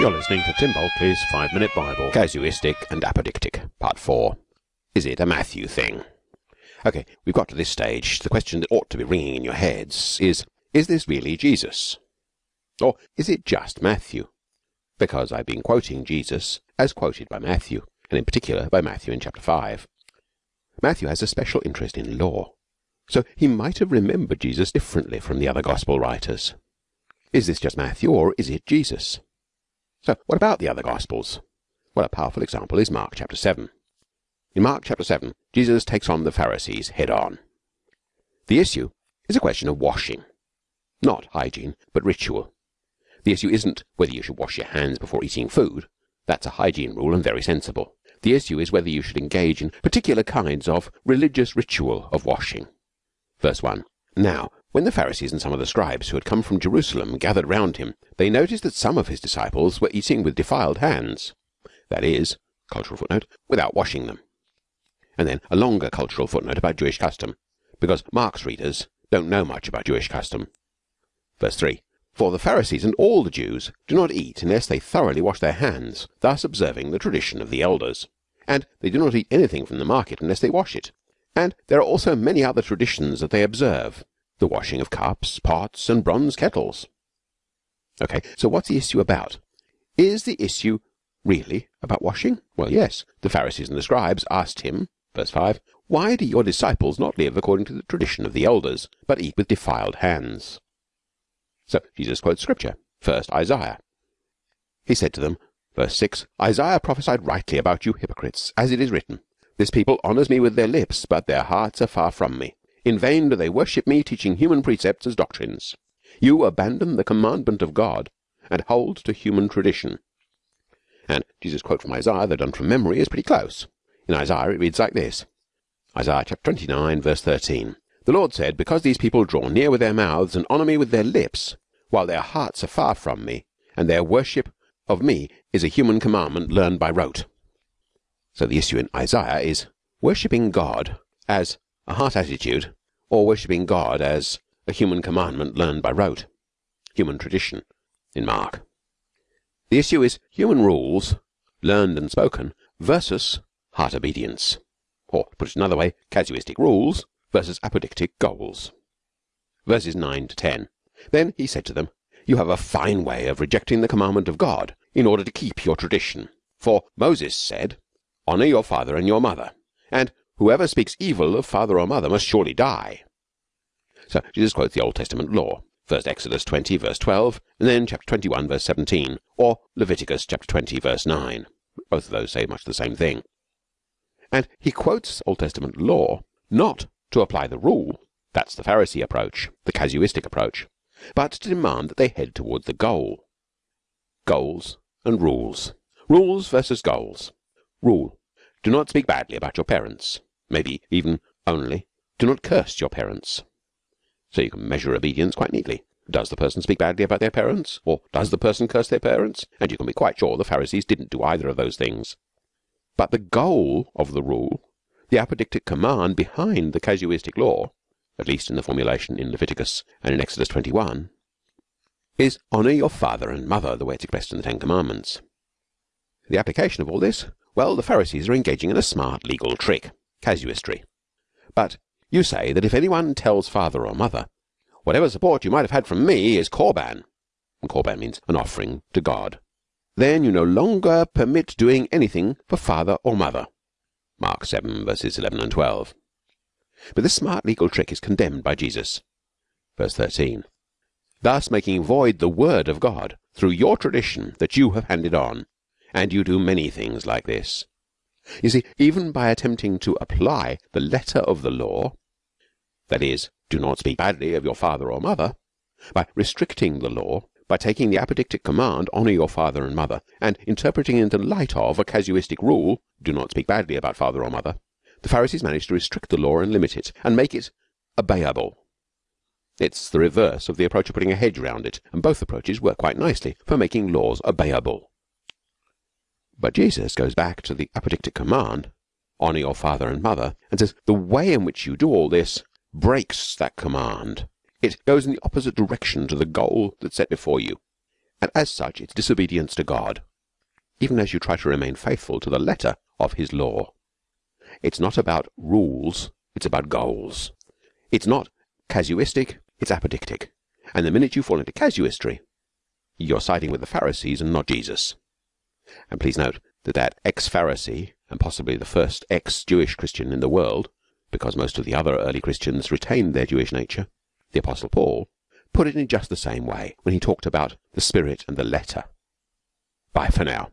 You're listening to Tim Bulkeley's Five Minute Bible. Casuistic and apodictic, part four. Is it a Matthew thing? Okay, we've got to this stage. The question that ought to be ringing in your heads is Is this really Jesus? Or is it just Matthew? Because I've been quoting Jesus as quoted by Matthew, and in particular by Matthew in chapter 5. Matthew has a special interest in law, so he might have remembered Jesus differently from the other gospel writers. Is this just Matthew, or is it Jesus? So, what about the other Gospels? Well, a powerful example is Mark chapter 7. In Mark chapter 7, Jesus takes on the Pharisees head on. The issue is a question of washing. Not hygiene, but ritual. The issue isn't whether you should wash your hands before eating food. That's a hygiene rule and very sensible. The issue is whether you should engage in particular kinds of religious ritual of washing. Verse 1. Now, when the Pharisees and some of the scribes who had come from Jerusalem gathered round him, they noticed that some of his disciples were eating with defiled hands, that is, cultural footnote, without washing them. And then a longer cultural footnote about Jewish custom, because Mark's readers don't know much about Jewish custom. Verse 3. For the Pharisees and all the Jews do not eat unless they thoroughly wash their hands, thus observing the tradition of the elders. And they do not eat anything from the market unless they wash it. And there are also many other traditions that they observe, the washing of cups, pots, and bronze kettles. Okay, so what's the issue about? Is the issue really about washing? Well, yes. The Pharisees and the scribes asked him, verse 5, Why do your disciples not live according to the tradition of the elders, but eat with defiled hands? So Jesus quotes scripture. First, Isaiah. He said to them, verse 6, Isaiah prophesied rightly about you hypocrites, as it is written, This people honours me with their lips, but their hearts are far from me. In vain do they worship me, teaching human precepts as doctrines. You abandon the commandment of God and hold to human tradition. And Jesus' quote from Isaiah, though done from memory, is pretty close. In Isaiah, it reads like this Isaiah chapter 29, verse 13. The Lord said, Because these people draw near with their mouths and honour me with their lips, while their hearts are far from me, and their worship of me is a human commandment learned by rote. So the issue in Isaiah is worshipping God as a heart attitude, or worshipping God as a human commandment learned by rote, human tradition in Mark. The issue is human rules, learned and spoken, versus heart obedience, or put it another way, casuistic rules versus apodictic goals. Verses 9 to 10. Then he said to them, You have a fine way of rejecting the commandment of God in order to keep your tradition. For Moses said, Honour your father and your mother, and Whoever speaks evil of father or mother must surely die. So Jesus quotes the Old Testament law. First Exodus 20 verse 12 and then chapter 21 verse 17 or Leviticus chapter 20 verse 9. Both of those say much the same thing. And he quotes Old Testament law not to apply the rule, that's the Pharisee approach, the casuistic approach, but to demand that they head toward the goal. Goals and rules. Rules versus goals. Rule. Do not speak badly about your parents maybe even only do not curse your parents. So you can measure obedience quite neatly. Does the person speak badly about their parents? Or does the person curse their parents? And you can be quite sure the Pharisees didn't do either of those things. But the goal of the rule, the apodictic command behind the casuistic law, at least in the formulation in Leviticus and in Exodus 21, is honour your father and mother, the way it's expressed in the Ten Commandments. The application of all this? Well, the Pharisees are engaging in a smart legal trick casuistry. But you say that if anyone tells father or mother, whatever support you might have had from me is Korban, and Korban means an offering to God, then you no longer permit doing anything for father or mother. Mark 7 verses 11 and 12. But this smart legal trick is condemned by Jesus. Verse 13. Thus making void the word of God through your tradition that you have handed on, and you do many things like this. You see, even by attempting to apply the letter of the law, that is, do not speak badly of your father or mother, by restricting the law, by taking the apodictic command, honour your father and mother, and interpreting it in the light of a casuistic rule, do not speak badly about father or mother, the Pharisees managed to restrict the law and limit it, and make it obeyable. It's the reverse of the approach of putting a hedge round it, and both approaches work quite nicely for making laws obeyable. But Jesus goes back to the apodictic command, honour your father and mother, and says the way in which you do all this breaks that command. It goes in the opposite direction to the goal that's set before you. And as such, it's disobedience to God, even as you try to remain faithful to the letter of His law. It's not about rules, it's about goals. It's not casuistic, it's apodictic. And the minute you fall into casuistry, you're siding with the Pharisees and not Jesus. And please note that that ex-Pharisee and possibly the first ex-Jewish Christian in the world, because most of the other early Christians retained their Jewish nature, the Apostle Paul, put it in just the same way when he talked about the Spirit and the letter. Bye for now.